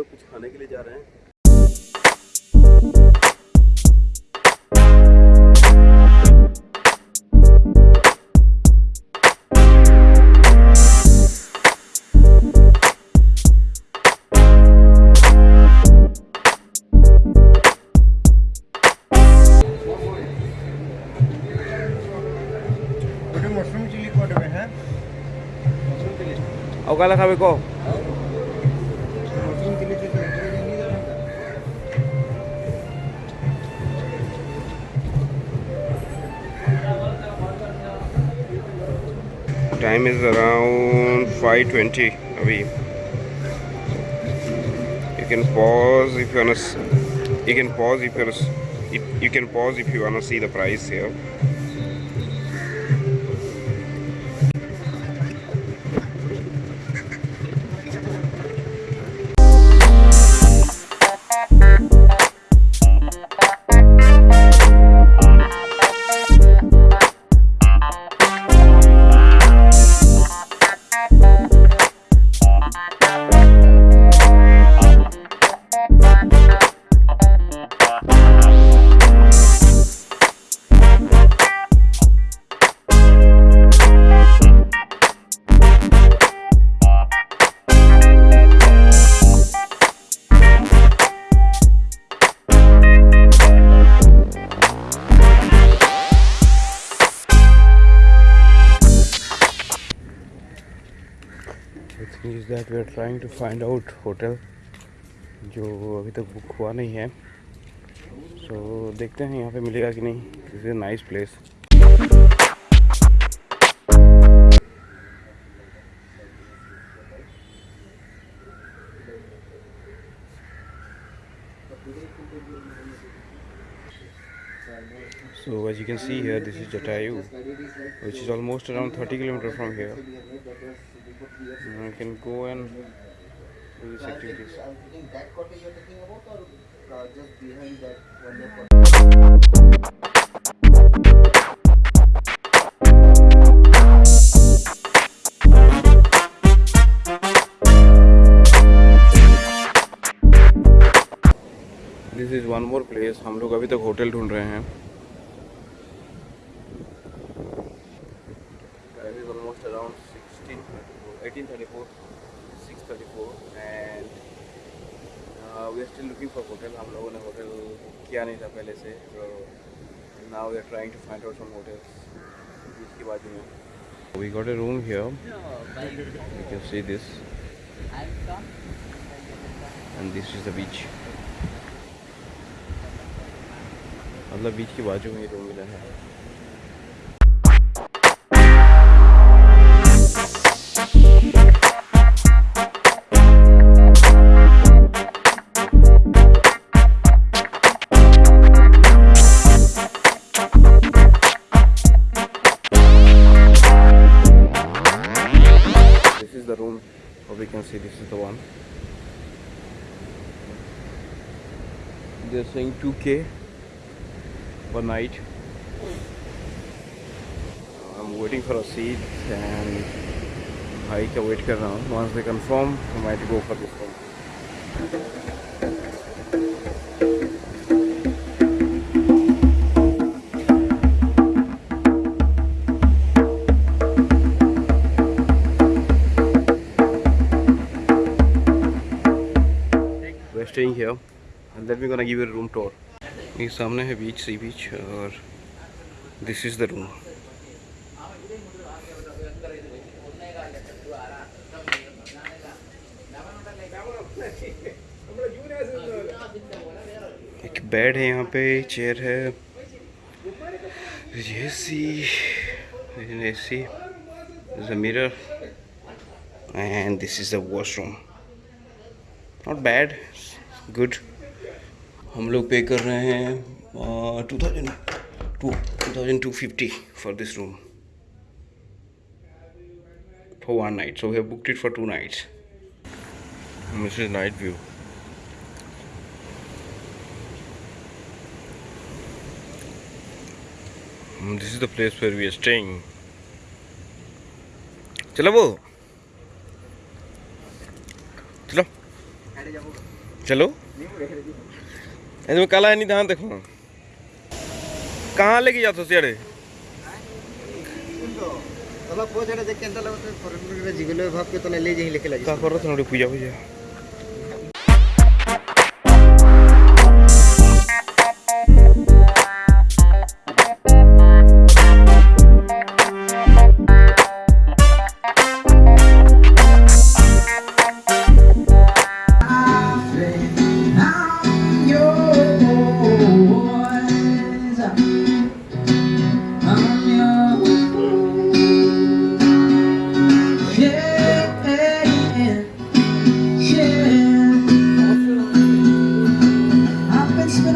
लोग कुछ खाने के लिए जा रहे हैं। तो मशरूम चिली कोट है? मशरूम चिली अवकाला खावे को। time is around 5.20 abhi you can pause if you wanna you can pause if you wanna, you can pause if you wanna see the price here Is that we are trying to find out hotel जो अभी तक book हुआ नहीं है सो so, देखते हैं यहाँ पे मिलेगा कि नहीं is nice place So as you can see here, this is Jatayu, which is almost around 30 kilometers from here. And you can go and do these activities. that cottage you're talking about or uh, just behind that one more this is one more place हम लोग अभी तक hotel ढूंढ रहे हैं Time is almost around 16, 1834, 634 and uh, we are still looking for hotel. हम लोगों ने होटल किया नहीं था पहले से so now we are trying to find out some hotels बीच के बाजू में We got a room here. You can see this. And this is the beach. मतलब बीच के बाजू में ही रूम मिला है probably can see this is the one. They're saying 2k per night. I'm waiting for a seat and I can wait for once they confirm I might go for this one. We're staying here and then we're gonna give you a room tour. ये सामने है बीच sea beach और this is the room एक bed है यहाँ पे chair है AC AC a mirror and this is the washroom not bad good हम लोग पे कर रहे हैं two thousand two two thousand two fifty for this room for one night so we book it for two nights miss is night view this is the place for we are staying चलो वो। चलो इसमें काला नहीं कहाँ देखो कहाँ लेके जाते सियाड़े तला पोछ रे जे केंदा लगत फरन रे जिगले भाग के तले ले जही लेके लागी का करत नडी पूजा पूजा